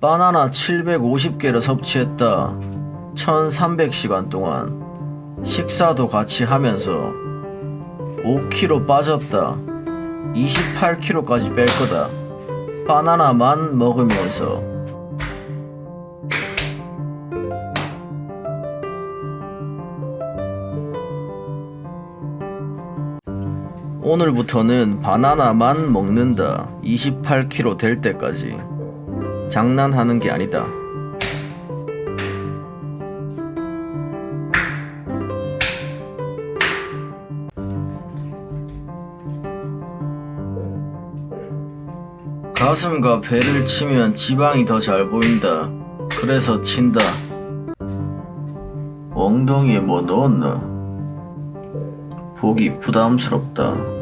바나나 750개를 섭취했다. 1300시간 동안 식사도 같이 하면서 5kg 빠졌다. 28kg까지 뺄 거다. 바나나만 먹으면서 오늘부터는 바나나만 먹는다. 28kg 될 때까지. 장난하는 게 아니다. 가슴과 배를 치면 지방이 더 잘 보인다. 그래서 친다. 엉덩이에 뭐 넣었나? 보기 부담스럽다.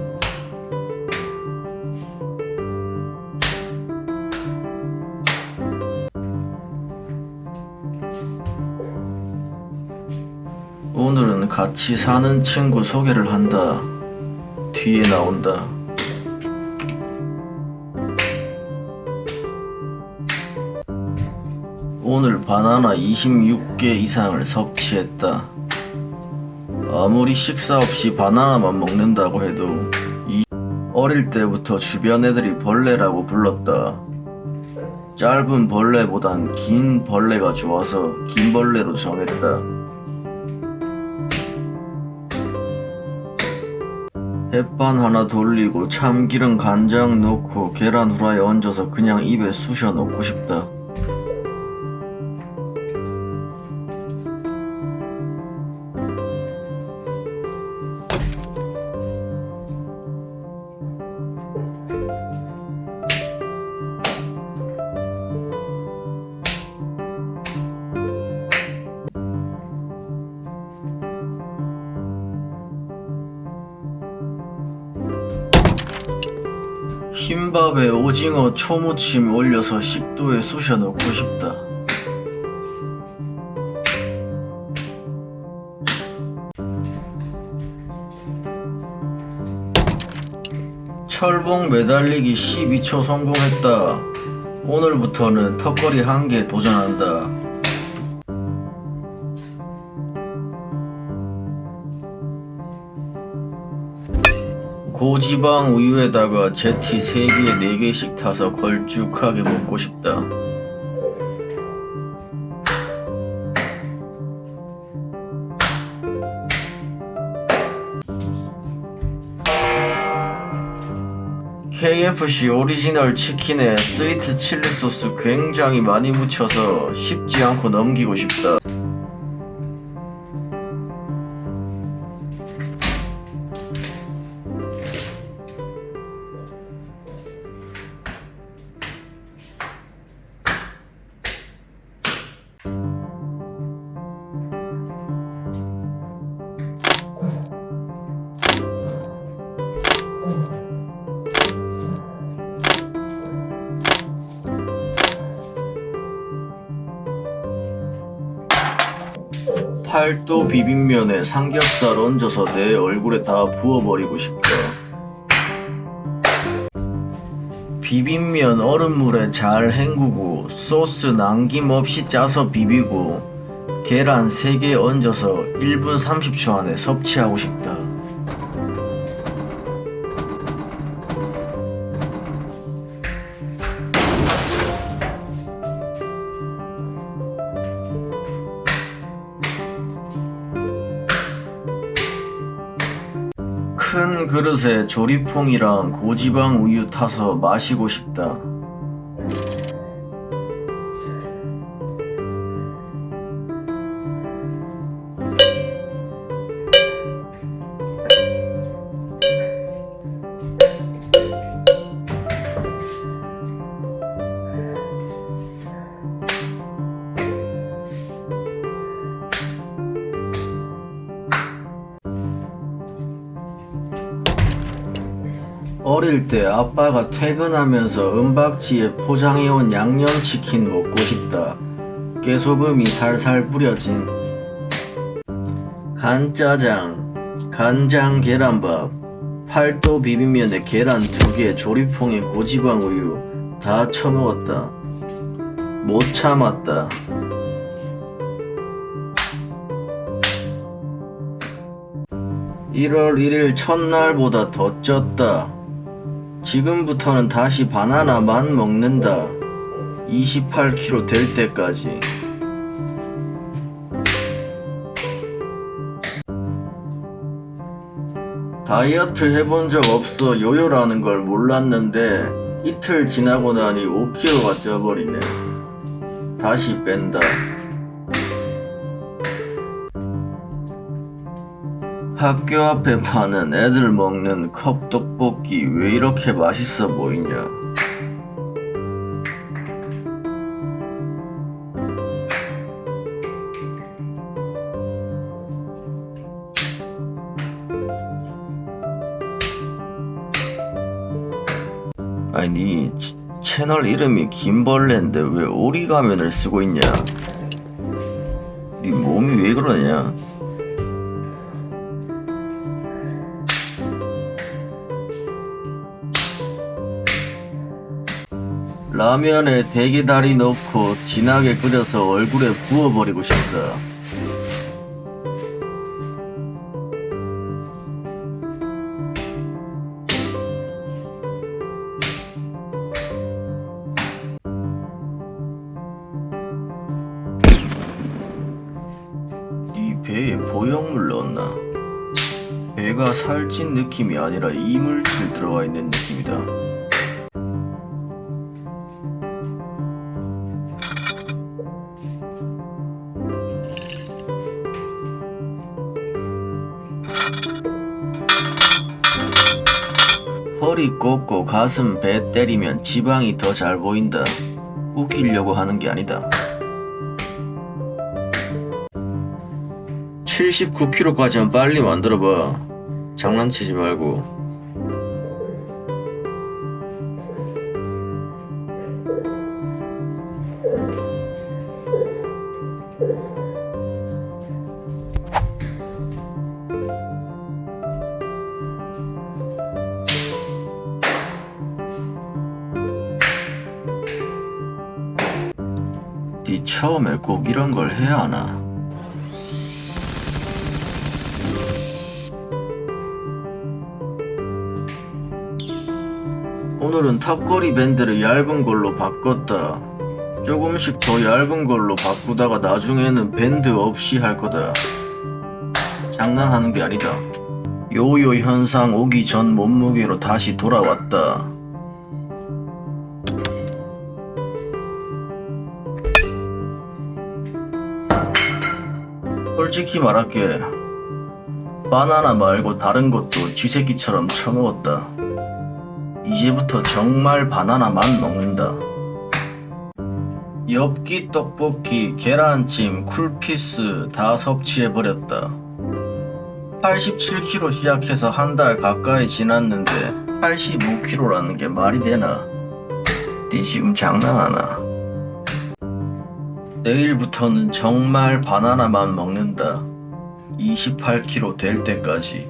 같이 사는 친구 소개를 한다. 뒤에 나온다. 오늘 바나나 26개 이상을 섭취했다. 아무리 식사 없이 바나나만 먹는다고 해도 이 어릴 때부터 주변 애들이 벌레라고 불렀다. 짧은 벌레보단 긴 벌레가 좋아서 긴 벌레로 정했다. 햇반 하나 돌리고 참기름 간장 넣고 계란 후라이 얹어서 그냥 입에 쑤셔 넣고 싶다. 흰밥에 오징어 초무침 올려서 식도에 쑤셔 넣고 싶다. 철봉 매달리기 12초 성공했다. 오늘부터는 턱걸이 한 개 도전한다. 고지방 우유에다가 제티 3개, 4개씩 타서 걸쭉하게 먹고 싶다. KFC 오리지널 치킨에 sweet chili 소스 굉장히 많이 묻혀서 씹지 않고 넘기고 싶다. 비빔면에 삼겹살 얹어서 내 얼굴에 다 부어버리고 싶다. 비빔면 얼음물에 잘 헹구고 소스 남김없이 짜서 비비고 계란 3개 얹어서 1분 30초 안에 섭취하고 싶다. 큰 그릇에 조리퐁이랑 고지방 우유 타서 마시고 싶다. 아빠가 퇴근하면서 은박지에 포장해온 양념치킨 먹고 싶다. 깨소금이 살살 뿌려진 간짜장, 간장 계란밥, 팔도 비빔면에 계란 두 개, 조리퐁에 고지방 우유 다 처먹었다. 못 참았다. (1월 1일) 첫날보다 더 쪘다. 지금부터는 다시 바나나만 먹는다. 28kg 될 때까지. 다이어트 해본 적 없어 요요라는 걸 몰랐는데 이틀 지나고 나니 5kg가 쪄버리네. 다시 뺀다. 학교 앞에 파는 애들 먹는 컵 떡볶이 왜 이렇게 맛있어 보이냐? 아니 니 치- 채널 이름이 김벌레인데 왜 오리 가면을 쓰고 있냐? 니 몸이 왜 그러냐? 라면에 대게다리 넣고 진하게 끓여서 얼굴에 부어버리고 싶다. 네 배에 보형물 넣었나? 배가 살찐 느낌이 아니라 이물질 들어가 있는 느낌이다. 허리 꺾고 가슴 배 때리면 지방이 더 잘 보인다. 웃기려고 하는 게 아니다. 79kg까지만 빨리 만들어봐. 장난치지 말고. 이런 걸 해야 하나? 오늘은 탑거리 밴드를 얇은 걸로 바꿨다. 조금씩 더 얇은 걸로 바꾸다가 나중에는 밴드 없이 할 거다. 장난하는 게 아니다. 요요 현상 오기 전 몸무게로 다시 돌아왔다. 솔직히 말할게. 바나나 말고 다른 것도 쥐새끼처럼 처먹었다. 이제부터 정말 바나나만 먹는다. 엽기 떡볶이, 계란찜, 쿨피스 다 섭취해버렸다. 87kg 시작해서 한 달 가까이 지났는데 85kg라는 게 말이 되나? 니 지금 장난하나? 내일부터는 정말 바나나만 먹는다. 28kg 될 때까지.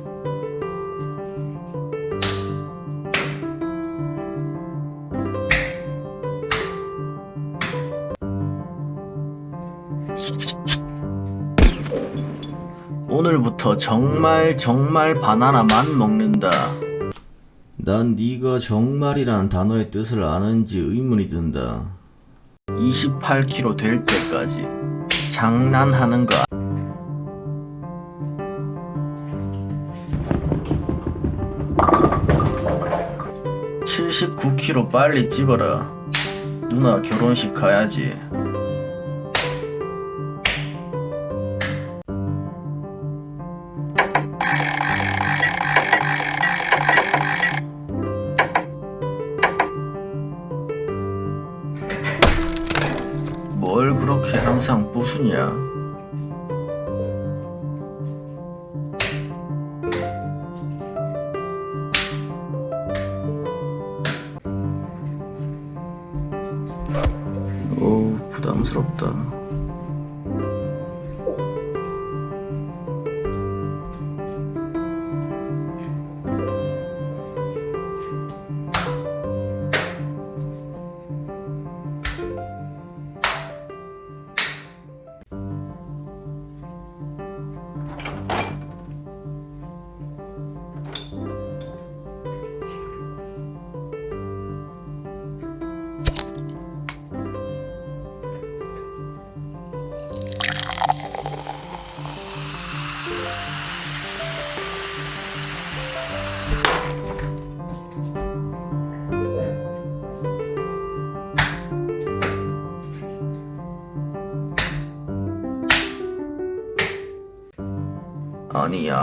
오늘부터 정말 정말 바나나만 먹는다. 난 네가 정말이란 단어의 뜻을 아는지 의문이 든다. 28kg 될 때까지 장난하는 거. 79kg 빨리 찝어라. 누나 결혼식 가야지. 그렇게 항상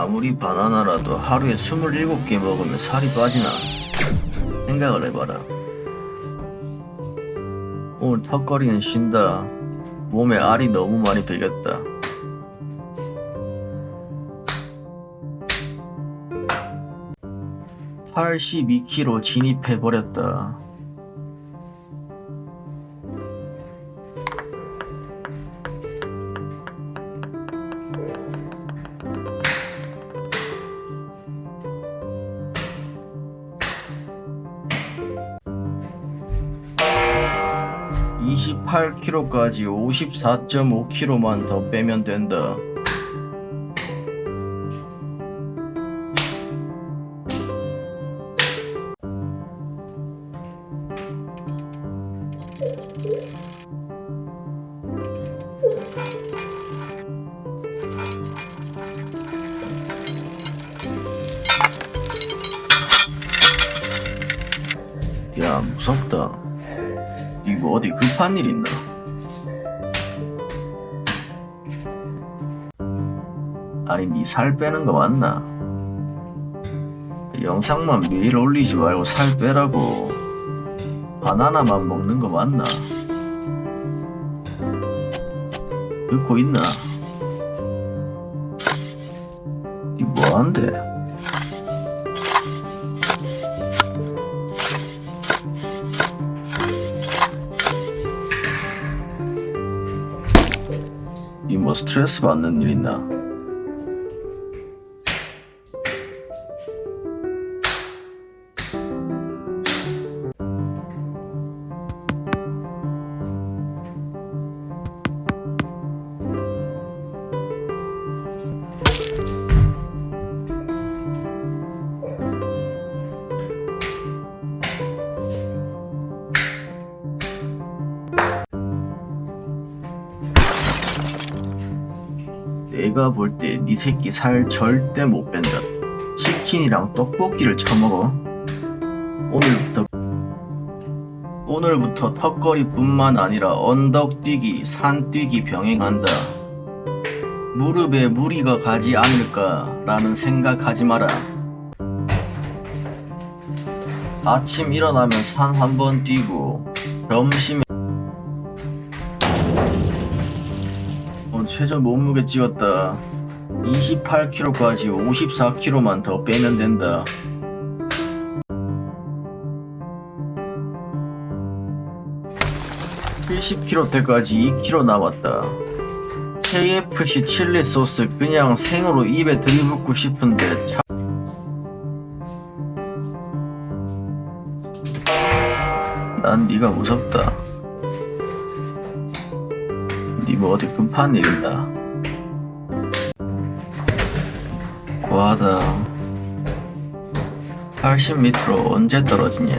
아무리 바나나라도 하루에 27개 먹으면 살이 빠지나? 생각을 해봐라. 오늘 턱걸이는 쉰다. 몸에 알이 너무 많이 배겼다. 82kg 진입해버렸다. (28kg까지) (54.5kg만) 더 빼면 된다. 살 빼는 거 맞나? 영상만 매일 올리지 말고 살 빼라고. 바나나만 먹는 거 맞나? 듣고 있나? 니 뭐한대 니뭐 스트레스 받는 일 있나? 네 새끼 살 절대 못 뺀다. 치킨이랑 떡볶이를 처먹어. 오늘부터 오늘부터 턱걸이뿐만 아니라 언덕뛰기, 산뛰기 병행한다. 무릎에 무리가 가지 않을까 라는 생각하지 마라. 아침 일어나면 산 한 번 뛰고 점심에 오늘 최저 몸무게 찍었다. 28kg까지 54kg만 더 빼면 된다. (70kg) 때까지 2kg 남았다. KFC 칠리 소스 그냥 생으로 입에 들이붓고 싶은데 참... 난 네가 무섭다. 니뭐 어디 급한 일 있나? 과하다. 80m로 언제 떨어지냐?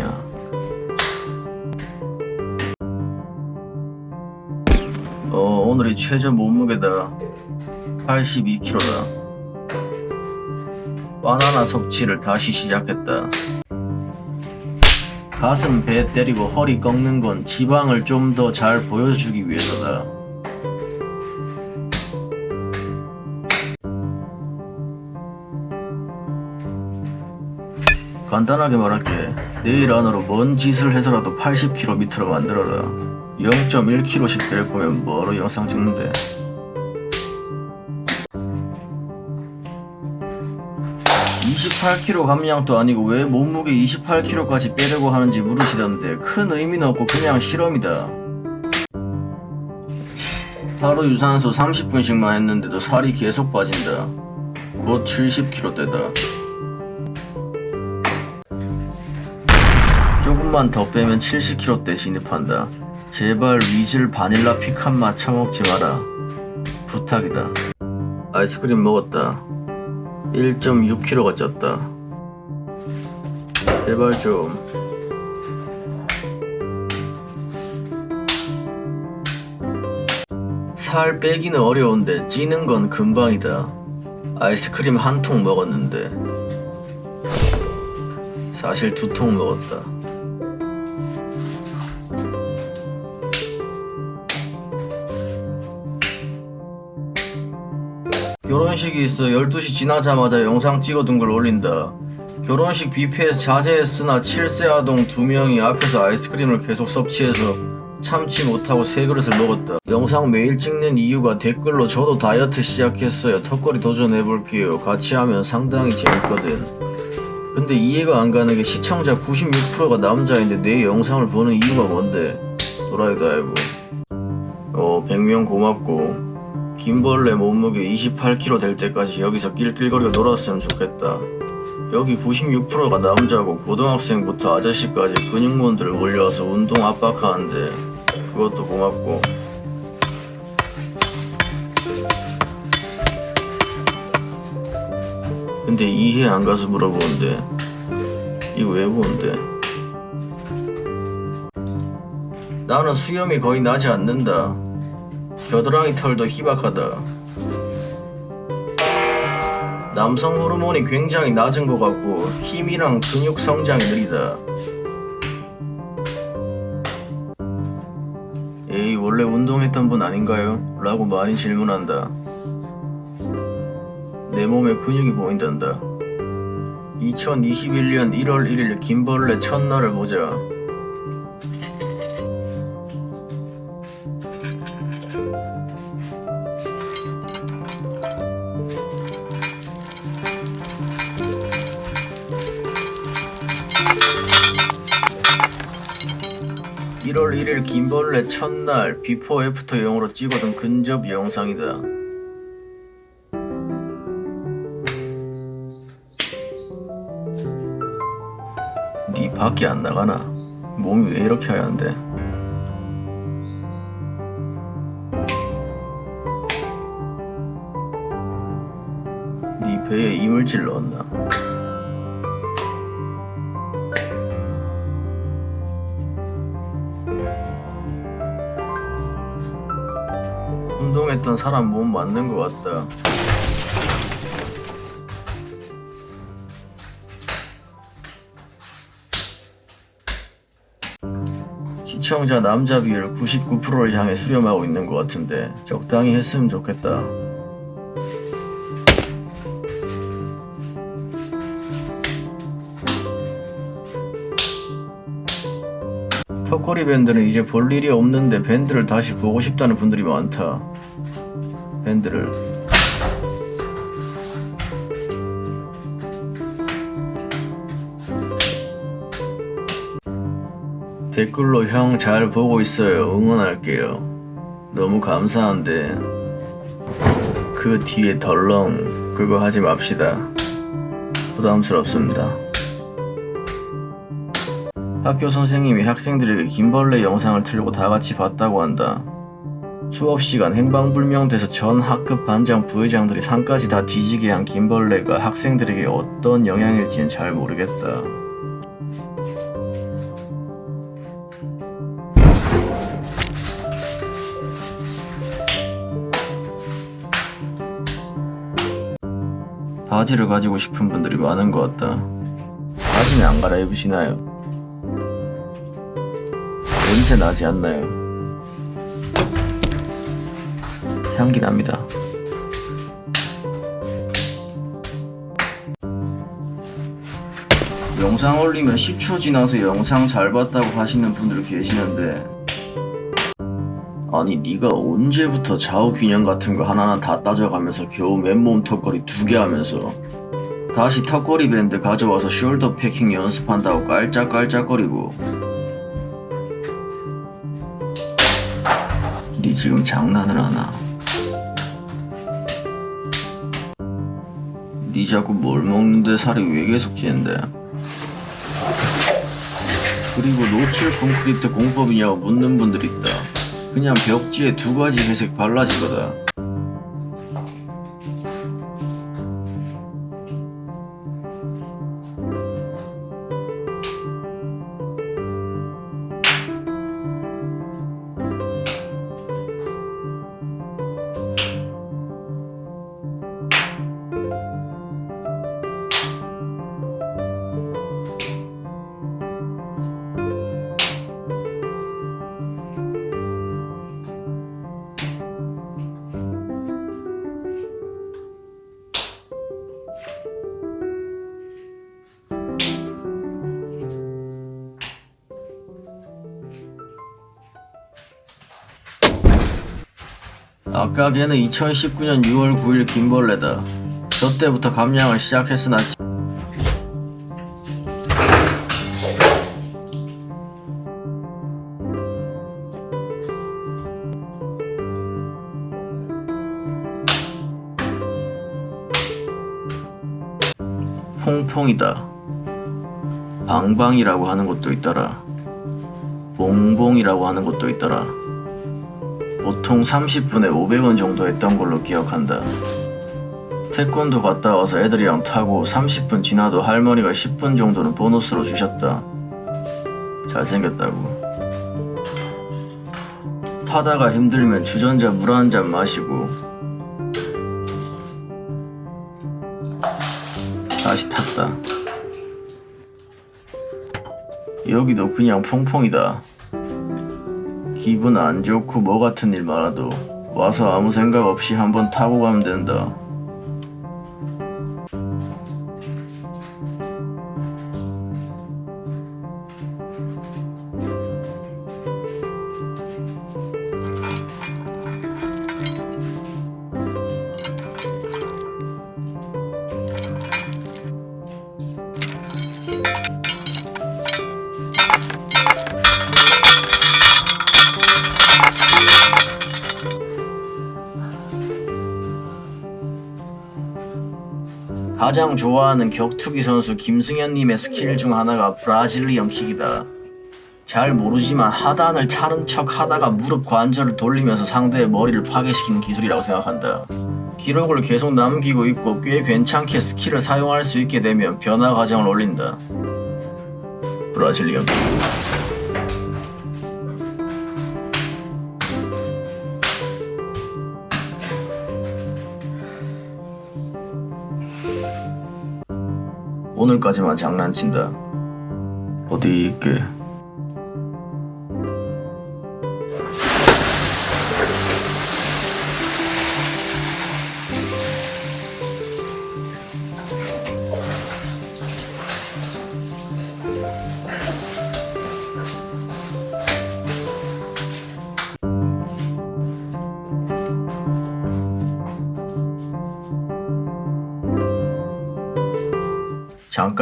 어, 오늘이 최저 몸무게다. 82kg다. 바나나 섭취를 다시 시작했다. 가슴 배 때리고 허리 꺾는 건 지방을 좀 더 잘 보여주기 위해서다. 간단하게 말할게. 내일 안으로 뭔 짓을 해서라도 80km 밑으로 만들어라. 0.1kg씩 뺄 거면 뭐로 영상 찍는데? (28kg) 감량도 아니고 왜 몸무게 (28kg까지) 빼려고 하는지 물으시던데 큰 의미는 없고 그냥 실험이다 하루 유산소 30분씩만 했는데도 살이 계속 빠진다 곧 70kg대다 조금만 더 빼면 70kg대 진입한다. 제발 위즐 바닐라 피칸 맛 처먹지 마라. 부탁이다. 아이스크림 먹었다. 1.6kg가 쪘다. 제발 좀. 살 빼기는 어려운데 찌는 건 금방이다. 아이스크림 한 통 먹었는데 사실 두 통 먹었다. 결혼식이 있어 12시 지나자마자 영상 찍어둔 걸 올린다. 결혼식 뷔페에서 자제했으나 7세 아동 2명이 앞에서 아이스크림을 계속 섭취해서 참지 못하고 세 그릇을 먹었다. 영상 매일 찍는 이유가 댓글로 저도 다이어트 시작했어요. 턱걸이 도전해볼게요. 같이 하면 상당히 재밌거든. 근데 이해가 안 가는 게 시청자 96%가 남자인데 내 영상을 보는 이유가 뭔데? 도라이도 알고. 어, 100명 고맙고. 김벌레 몸무게 28kg 될 때까지 여기서 낄낄거리고 놀았으면 좋겠다. 여기 96%가 남자고 고등학생부터 아저씨까지 근육몬들을 몰려와서 운동 압박하는데 그것도 고맙고. 근데 이해 안 가서 물어보는데 이거 왜 보는데? 나는 수염이 거의 나지 않는다 겨드랑이 털도 희박하다 남성 호르몬이 굉장히 낮은 것 같고 힘이랑 근육 성장이 느리다. 에이 원래 운동했던 분 아닌가요? 라고 많이 질문한다. 내 몸에 근육이 보인단다. 2021년 1월 1일 김벌레 첫날을 보자. (1월 1일) 김벌레 첫날 before after 용으로 찍어둔 근접 영상이다 니 밖에 안 나가나? 몸이 왜 이렇게 하얀데? 니 배에 이물질 넣었나? 했던 사람 몸 맞는 것 같다. 시청자 남자 비율 99%를 향해 수렴하고 있는 것 같은데 적당히 했으면 좋겠다. 턱걸이 밴드는 이제 볼 일이 없는데 밴드를 다시 보고 싶다는 분들이 많다. 밴드를 댓글로 형 잘 보고 있어요. 응원할게요. 너무 감사한데 그 뒤에 덜렁 그거 하지 맙시다. 부담스럽습니다. 학교 선생님이 학생들에게 김벌레 영상을 틀고 다 같이 봤다고 한다. 수업 시간 행방불명돼서 전 학급 반장 부회장들이 상까지 다 뒤지게 한 김벌레가 학생들에게 어떤 영향일지는 잘 모르겠다. 바지를 가지고 싶은 분들이 많은 것 같다. 바지는 안 갈아입으시나요? 냄새 나지 않나요? 향기 납니다. 영상 올리면 10초 지나서 영상 잘 봤다고 하시는 분들 계시는데 아니 네가 언제부터 좌우 균형 같은 거 하나하나 다 따져가면서 겨우 맨몸 턱걸이 두 개 하면서 다시 턱걸이 밴드 가져와서 숄더 패킹 연습한다고 깔짝깔짝거리고 니 지금 장난을 하나? 니 자꾸 뭘 먹는데 살이 왜 계속 찌는데? 그리고 노출 콘크리트 공법이냐고 묻는 분들 있다. 그냥 벽지에 두 가지 회색 발라지거든. 걔는 2019년 6월 9일 김벌레다. 저 때부터 감량을 시작했으나 퐁퐁이다. 방방이라고 하는 곳도 있더라. 봉봉이라고 하는 곳도 있더라. 보통 30분에 500원 정도 했던 걸로 기억한다. 태권도 갔다 와서 애들이랑 타고 30분 지나도 할머니가 10분 정도는 보너스로 주셨다. 잘생겼다고. 타다가 힘들면 주전자 물 한 잔 마시고 다시 탔다. 여기도 그냥 퐁퐁이다. 기분 안 좋고 뭐 같은 일 많아도 와서 아무 생각 없이 한번 타고 가면 된다. 가장 좋아하는 격투기 선수 김승현님의 스킬 중 하나가 Brazilian kick이다. 잘 모르지만 하단을 차는 척 하다가 무릎 관절을 돌리면서 상대의 머리를 파괴시키는 기술이라고 생각한다. 기록을 계속 남기고 있고 꽤 괜찮게 skill을 사용할 수 있게 되면 변화 과정을 올린다. Brazilian kick. 오늘까지만 장난친다. 어디 있게?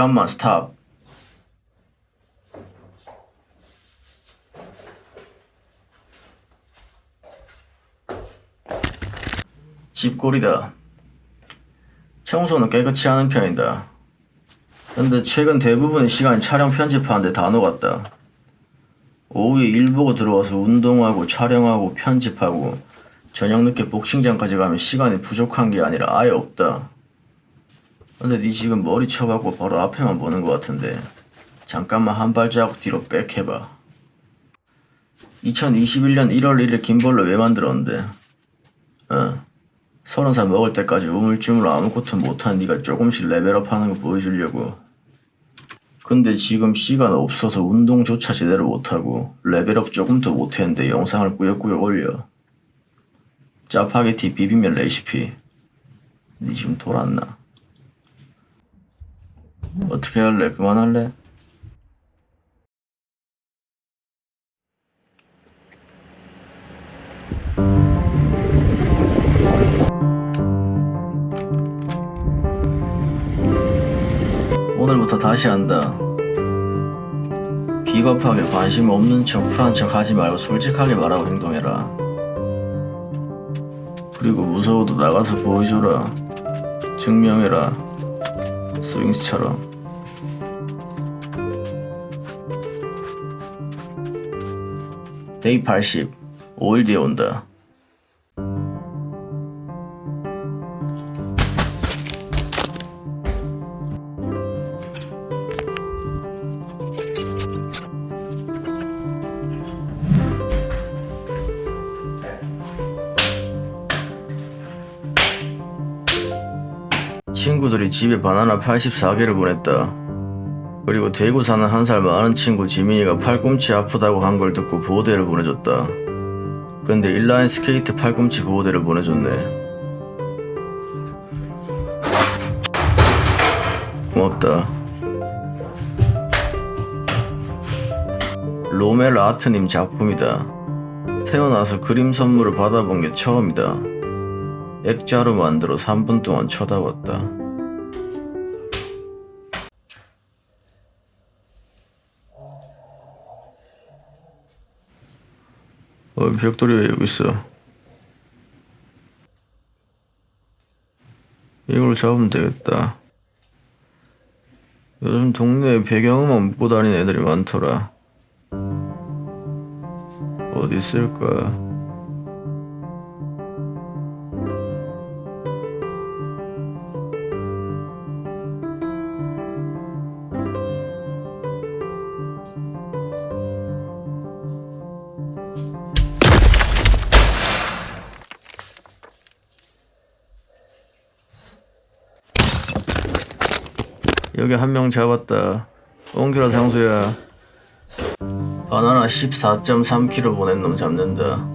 잠깐만 스탑. 집골이다. 청소는 깨끗이 하는 편이다. 근데 최근 대부분의 시간이 촬영 편집하는데 다 녹았다. 오후에 일 보고 들어와서 운동하고 촬영하고 편집하고 저녁 늦게 복싱장까지 가면 시간이 부족한 게 아니라 아예 없다. 근데 니 지금 머리 쳐갖고 바로 앞에만 보는 것 같은데. 잠깐만 한 발자국 뒤로 back 해봐. 2021년 1월 1일 김벌로 왜 만들었는데? 어. 서른 살 먹을 때까지 우물쭈물 아무것도 못한 니가 조금씩 level up 하는 거 보여주려고. 근데 지금 시간 없어서 운동조차 제대로 못하고 level up 조금도 못했는데 영상을 꾸역꾸역 올려. 짜파게티 비빔면 레시피. 니 지금 돌았나? 어떻게 할래? 그만할래? 오늘부터 다시 한다. 비겁하게 관심 없는 척 쿨한 척 하지 말고 솔직하게 말하고 행동해라. 그리고 무서워도 나가서 보여줘라. 증명해라. 스윙스처럼. 데이 80. 5일 뒤에 온다. 집에 바나나 84개를 보냈다. 그리고 대구 사는 한 살 많은 친구 지민이가 팔꿈치 아프다고 한 걸 듣고 보호대를 보내줬다. 근데 인라인 스케이트 팔꿈치 보호대를 보내줬네. 고맙다. 로멜 아트님 작품이다. 태어나서 그림 선물을 받아본 게 처음이다. 액자로 만들어 3분 동안 쳐다봤다. 어, 벽돌이 왜 여기 있어? 이걸 잡으면 되겠다. 요즘 동네에 배경음악 묻고 다니는 애들이 많더라. 어디 있을까? 여기 한 명 잡았다. 옹기라 상수야. 바나나 14.3kg 보낸 놈 잡는다.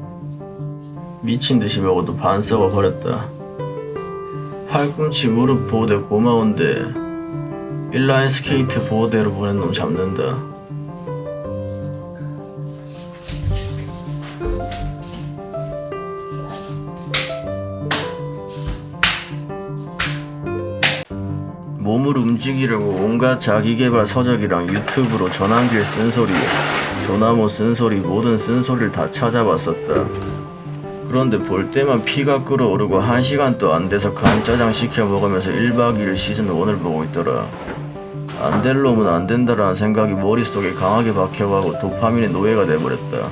미친 듯이 먹어도 반 썩어 버렸다. 팔꿈치 무릎 보호대 고마운데 인라인 스케이트 보호대로 보낸 놈 잡는다. 움직이려고 온갖 자기개발 서적이랑 유튜브로 전환길 쓴소리, 조나모 쓴소리, 모든 쓴소리를 다 찾아봤었다. 그런데 볼 때만 피가 끓어오르고 한 시간도 안 돼서 간짜장 시켜 먹으면서 1박 2일 시즌 1을 보고 있더라. 안 될 놈은 안 된다라는 생각이 머릿속에 강하게 박혀가고 도파민의 노예가 돼버렸다.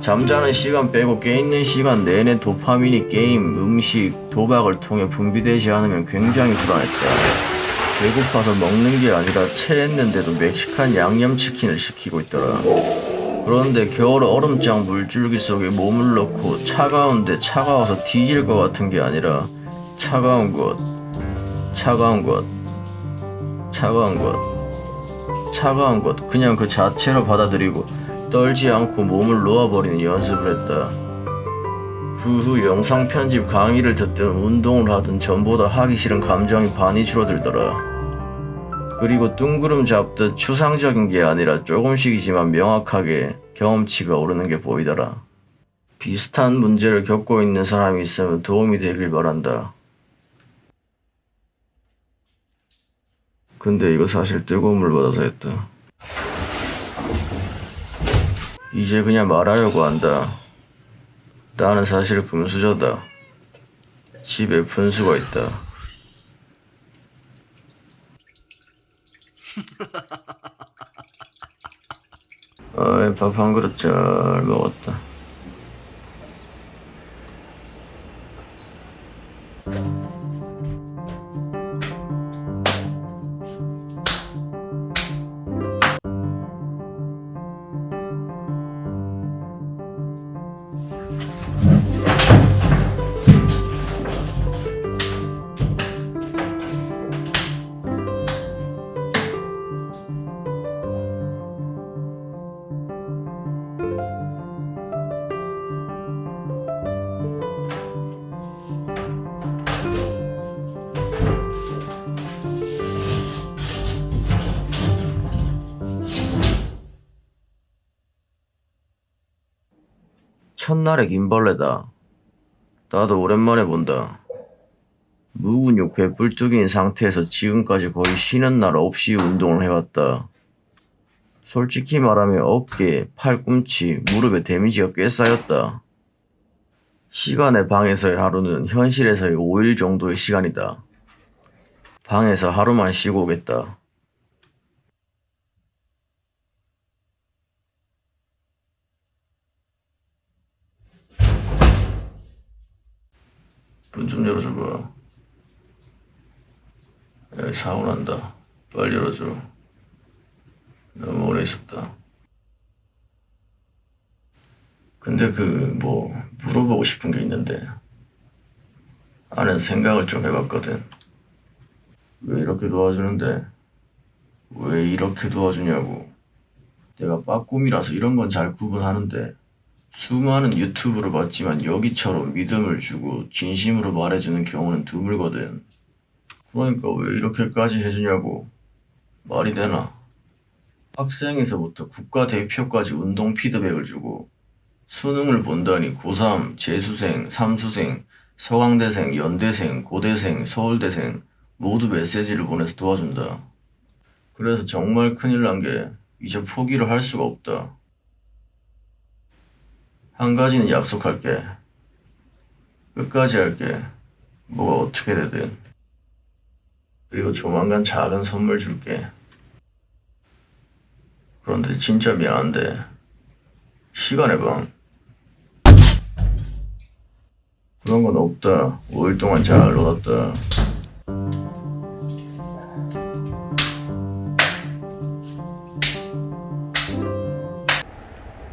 잠자는 시간 빼고 깨 있는 시간 내내 도파민이 게임, 음식, 도박을 통해 분비되지 않으면 굉장히 불안했다. 배고파서 먹는 게 아니라 체했는데도 멕시칸 양념치킨을 시키고 있더라. 그런데 겨울 얼음장 물줄기 속에 몸을 넣고 차가운데 차가워서 뒤질 것 같은 게 아니라 차가운 것, 차가운 것, 차가운 것, 차가운 것 그냥 그 자체로 받아들이고 떨지 않고 몸을 놓아버리는 연습을 했다. 그 후 영상 편집 강의를 듣든 운동을 하든 전보다 하기 싫은 감정이 반이 줄어들더라. 그리고 뚱구름 잡듯 추상적인 게 아니라 조금씩이지만 명확하게 경험치가 오르는 게 보이더라. 비슷한 문제를 겪고 있는 사람이 있으면 도움이 되길 바란다. 근데 이거 사실 뜨거운 물 받아서 했다. 이제 그냥 말하려고 한다. 나는 사실 금수저다. 집에 분수가 있다. 아이, 밥 한 그릇 잘 먹었다. 첫날의 김벌레다. 나도 오랜만에 본다. 무근육 배불뚝인 상태에서 지금까지 거의 쉬는 날 없이 운동을 해왔다. 솔직히 말하면 어깨, 팔꿈치, 무릎에 데미지가 꽤 쌓였다. 시간의 방에서의 하루는 현실에서의 5일 정도의 시간이다. 방에서 하루만 쉬고 오겠다. 문 좀 열어줘봐. 여기 사고 난다. 빨리 열어줘. 너무 오래 있었다. 근데 그 뭐 물어보고 싶은 게 있는데 나는 생각을 좀 해봤거든. 왜 이렇게 도와주는데 왜 이렇게 도와주냐고. 내가 빠꿈이라서 이런 건 잘 구분하는데 수많은 유튜브를 봤지만 여기처럼 믿음을 주고 진심으로 말해주는 경우는 드물거든. 그러니까 왜 이렇게까지 해주냐고. 말이 되나? 학생에서부터 국가대표까지 운동 피드백을 주고 수능을 본다니 고3, 재수생, 삼수생, 서강대생, 연대생, 고대생, 서울대생 모두 메시지를 보내서 도와준다. 그래서 정말 큰일 난 게 이제 포기를 할 수가 없다. 한 가지는 약속할게. 끝까지 할게. 뭐가 어떻게 되든. 그리고 조만간 작은 선물 줄게. 그런데 진짜 미안한데 시간의 방 그런 건 없다. 5일 동안 잘 놀았다.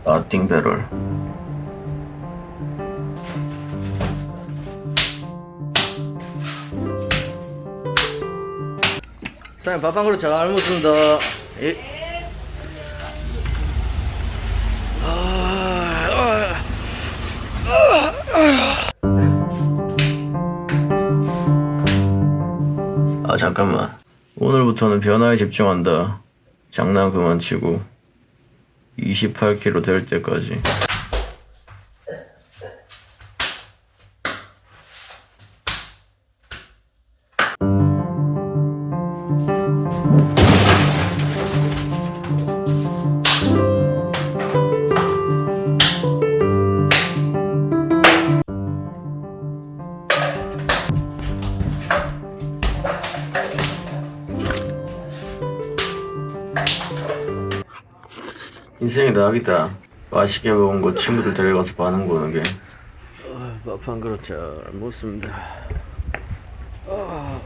나띵 배럴 사장님 밥 한 그릇 잘 먹습니다. 예. 아 잠깐만 오늘부터는 변화에 집중한다 장난 그만 치고 28kg 될 때까지 인생이 낙이다. 맛있게 먹은 거 친구들 데려가서 반응 보는 게. 밥 한 그릇 잘 먹습니다. 뭐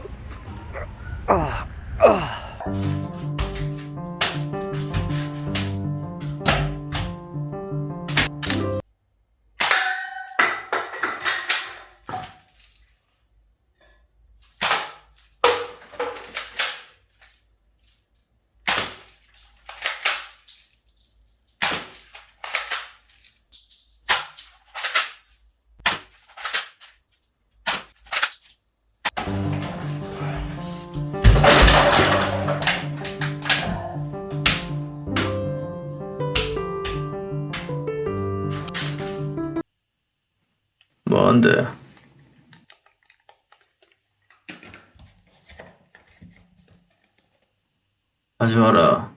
한데. 하지 마라.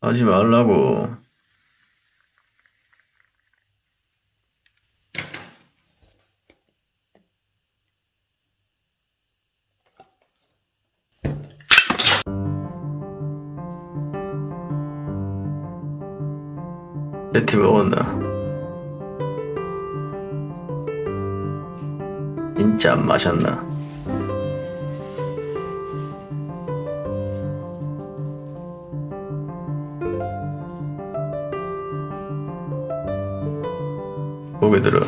하지 말라고 내티 먹었나? 진짜 안 마셨나? 고개 들어.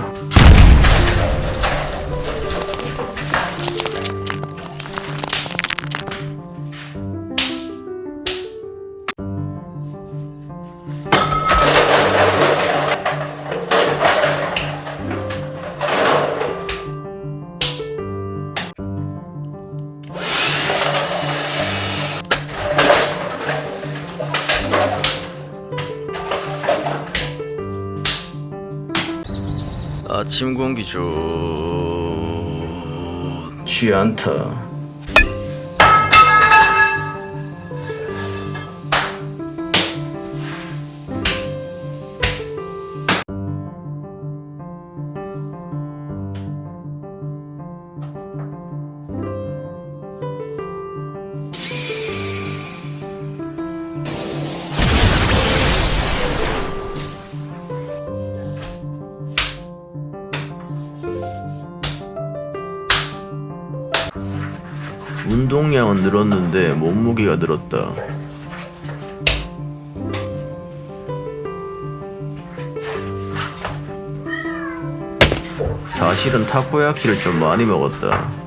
기 좋지 않다. 운동량은 늘었는데 몸무게가 늘었다. 사실은 타코야키를 좀 많이 먹었다.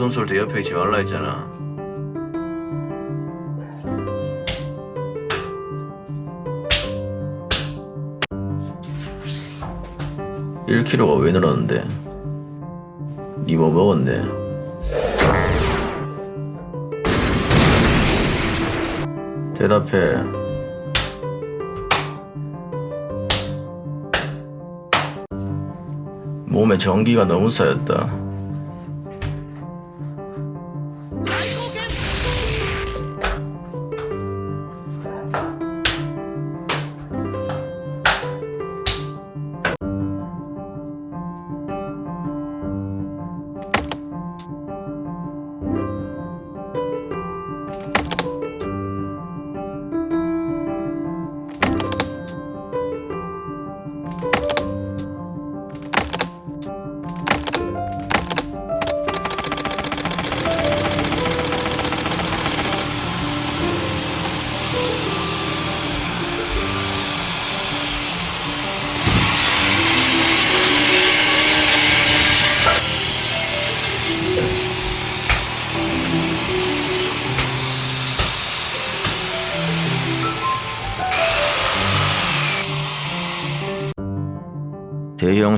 방송 쏠때 옆에 있지 말라 했잖아. 1kg가 왜 늘었는데? 니 뭐 먹었네? 대답해. 몸에 전기가 너무 쌓였다.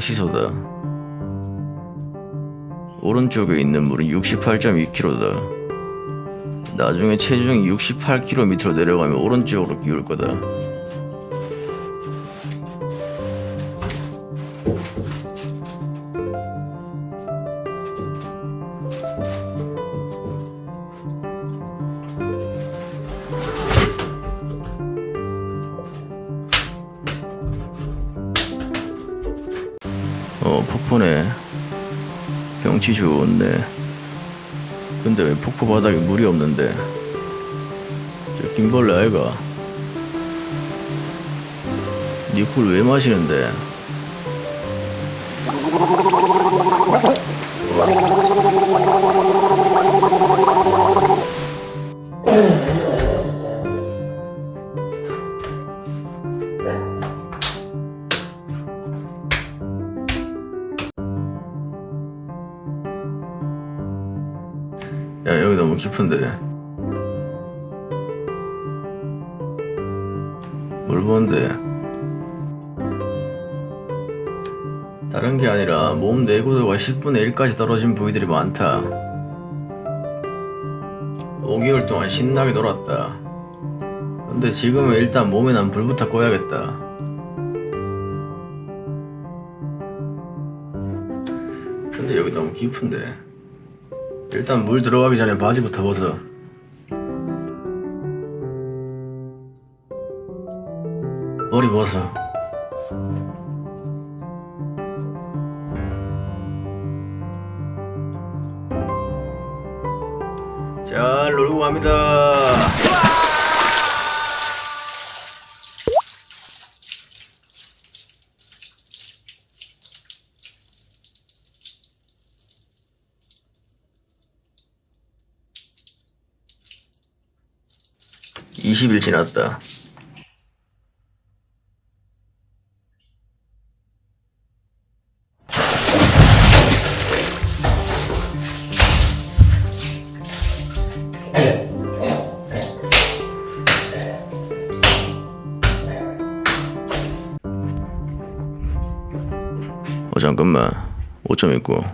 시소다. 오른쪽에 있는 물은 68.2kg다. 나중에 체중이 68kg 밑으로 내려가면 오른쪽으로 기울 거다. 데왜 폭포 바닥에 물이 없는데? 저 김벌레 아이가? 니꿀 왜 마시는데? 10분의 1까지 떨어진 부위들이 많다 5개월 동안 신나게 놀았다 근데 지금은 일단 몸에 난 불부터 꺼야겠다 근데 여기 너무 깊은데 일단 물 들어가기 전에 바지부터 벗어. 머리 벗어. 잘 놀고 갑니다. 20일 지났다. 5점 있고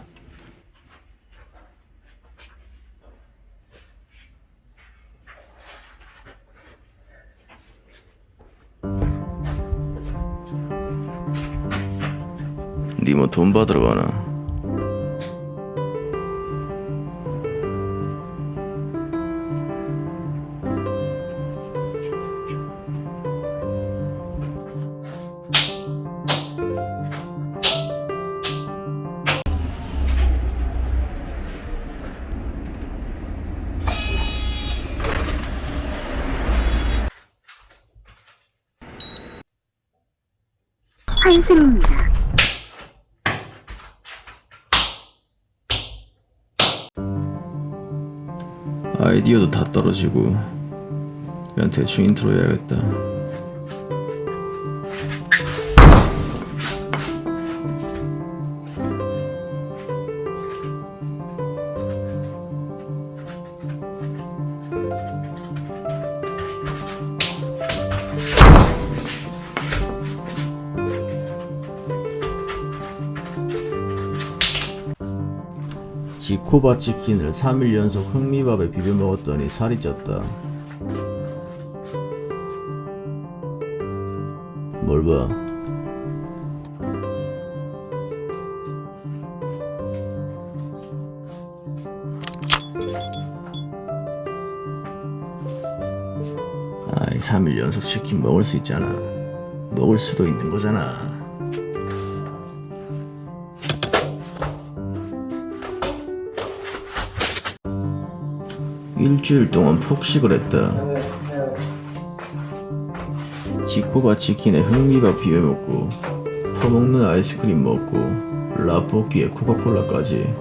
니뭐돈 받으러 가나? 떨어지고 그냥 대충 인트로 해야겠다. 지코바 치킨을 3일 연속 흑미밥에 비벼 먹었더니 살이 쪘다. 뭘 봐? 아이 3일 연속 치킨 먹을 수 있잖아. 먹을 수도 있는 거잖아. 일주일 동안 폭식을 했다. 지코바 치킨에 흑미밥 비벼 먹고 퍼먹는 아이스크림 먹고 라볶이에 코카콜라까지